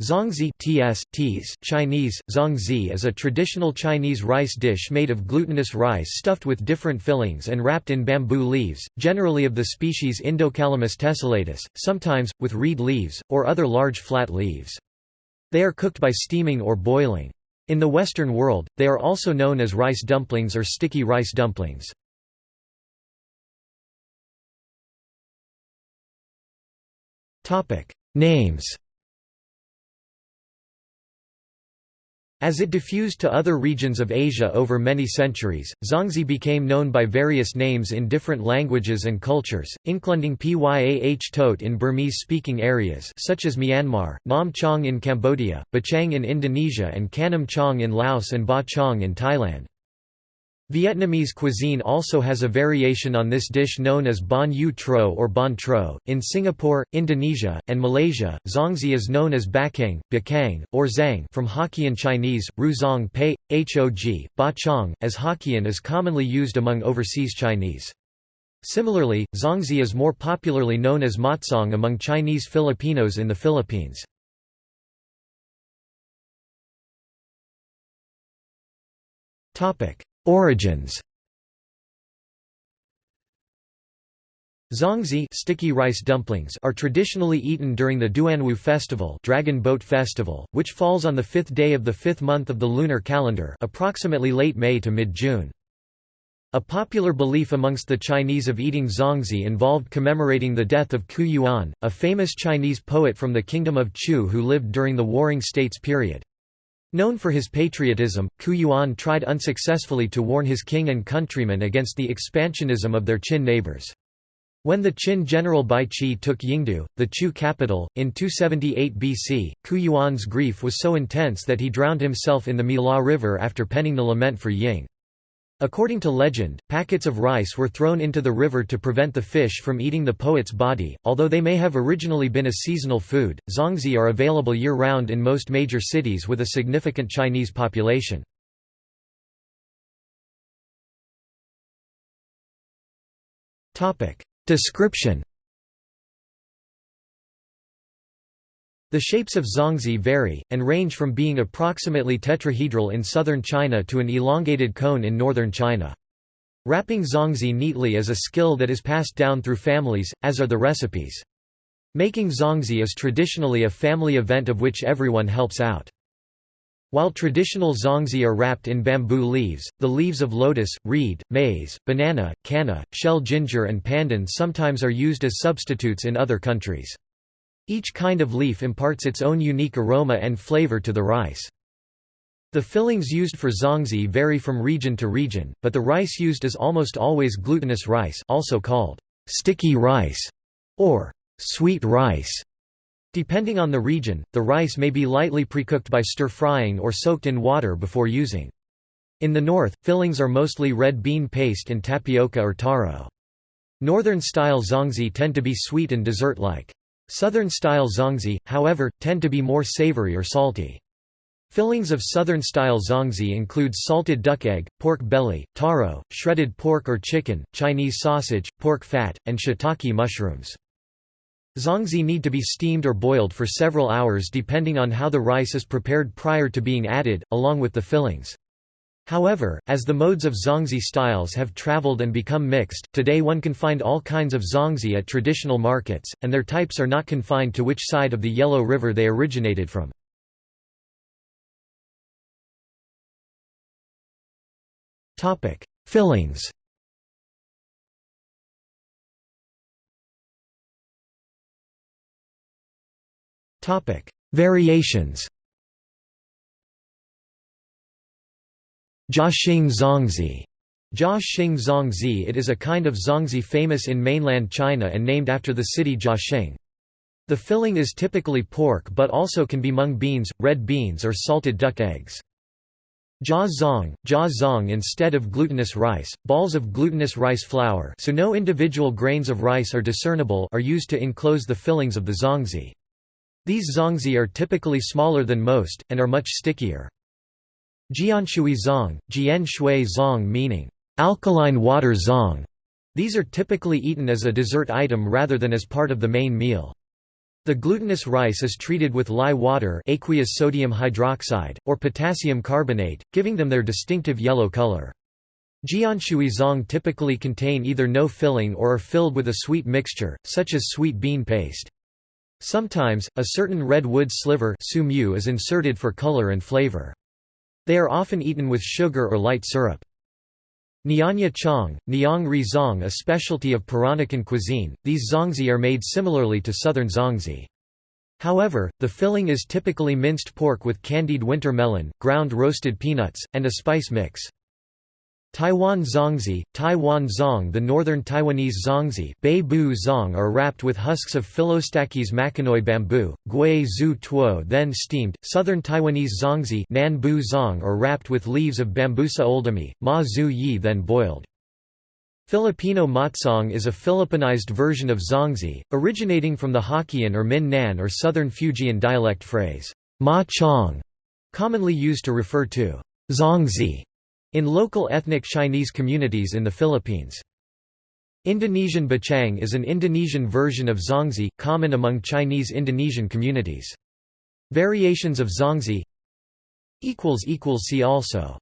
Zongzi ts, ts, Chinese, zongzi is a traditional Chinese rice dish made of glutinous rice stuffed with different fillings and wrapped in bamboo leaves, generally of the species Indocalamus tessellatus, sometimes, with reed leaves, or other large flat leaves. They are cooked by steaming or boiling. In the Western world, they are also known as rice dumplings or sticky rice dumplings. Names As it diffused to other regions of Asia over many centuries, Zongzi became known by various names in different languages and cultures, including Pyah Tot in Burmese-speaking areas such as Myanmar, Nam Chong in Cambodia, Bachang in Indonesia and Kanam Chong in Laos and Ba Chong in Thailand. Vietnamese cuisine also has a variation on this dish known as bon yu tro or bon tro. In Singapore, Indonesia, and Malaysia, zongzi is known as bakang, bakang, or zang from Hokkien Chinese, ru zong pei, hog, ba chong, as Hokkien is commonly used among overseas Chinese. Similarly, zongzi is more popularly known as matsong among Chinese Filipinos in the Philippines. Topic: Origins Zongzi sticky rice dumplings are traditionally eaten during the Duanwu festival, Dragon Boat Festival, which falls on the fifth day of the fifth month of the lunar calendar, approximately late May to mid-June. A popular belief amongst the Chinese of eating zongzi involved commemorating the death of Qu Yuan, a famous Chinese poet from the Kingdom of Chu who lived during the Warring States period. Known for his patriotism, Qu Yuan tried unsuccessfully to warn his king and countrymen against the expansionism of their Qin neighbors. When the Qin general Bai Qi took Yingdu, the Chu capital, in 278 BC, Qu Yuan's grief was so intense that he drowned himself in the Miluo River after penning the lament for Ying. According to legend, packets of rice were thrown into the river to prevent the fish from eating the poet's body. Although they may have originally been a seasonal food, zongzi are available year round in most major cities with a significant Chinese population. Description The shapes of zongzi vary, and range from being approximately tetrahedral in southern China to an elongated cone in northern China. Wrapping zongzi neatly is a skill that is passed down through families, as are the recipes. Making zongzi is traditionally a family event of which everyone helps out. While traditional zongzi are wrapped in bamboo leaves, the leaves of lotus, reed, maize, banana, canna, shell ginger and pandan sometimes are used as substitutes in other countries. Each kind of leaf imparts its own unique aroma and flavor to the rice. The fillings used for zongzi vary from region to region, but the rice used is almost always glutinous rice also called sticky rice or sweet rice. Depending on the region, the rice may be lightly precooked by stir-frying or soaked in water before using. In the north, fillings are mostly red bean paste and tapioca or taro. Northern-style zongzi tend to be sweet and dessert-like. Southern-style zongzi, however, tend to be more savory or salty. Fillings of southern-style zongzi include salted duck egg, pork belly, taro, shredded pork or chicken, Chinese sausage, pork fat, and shiitake mushrooms. Zongzi need to be steamed or boiled for several hours depending on how the rice is prepared prior to being added, along with the fillings. However, as the modes of zongzi styles have traveled and become mixed, today one can find all kinds of zongzi at traditional markets, and their types are not confined to which side of the Yellow River they originated from. Fillings Variations Jiaxing zongzi Jiaxing zongzi It is a kind of zongzi famous in mainland China and named after the city Jiaxing. The filling is typically pork but also can be mung beans, red beans or salted duck eggs. Jia zong, jia zong instead of glutinous rice, balls of glutinous rice flour so no individual grains of rice are discernible are used to enclose the fillings of the zongzi. These zongzi are typically smaller than most, and are much stickier. Jianshui zong, jian shui zong meaning, alkaline water zong. These are typically eaten as a dessert item rather than as part of the main meal. The glutinous rice is treated with lye water aqueous sodium hydroxide, or potassium carbonate, giving them their distinctive yellow color. Jianshui zong typically contain either no filling or are filled with a sweet mixture, such as sweet bean paste. Sometimes, a certain red wood sliver is inserted for color and flavor. They are often eaten with sugar or light syrup. Nyonya chong, Nyang ri zong a specialty of Peranakan cuisine, these zongzi are made similarly to southern zongzi. However, the filling is typically minced pork with candied winter melon, ground roasted peanuts, and a spice mix. Taiwan zongzi, Taiwan zong The northern Taiwanese zongzi Bu zong are wrapped with husks of Phyllostachys makinoi bamboo, gui zu tuo then steamed, southern Taiwanese zongzi Nan bu zong are wrapped with leaves of Bambusa oldhamii, ma zu yi then boiled. Filipino matsong is a Philippinized version of zongzi, originating from the Hokkien or Min Nan or southern Fujian dialect phrase, ma chong, commonly used to refer to zongzi in local ethnic Chinese communities in the Philippines. Indonesian bacang is an Indonesian version of zongzi, common among Chinese Indonesian communities. Variations of zongzi See also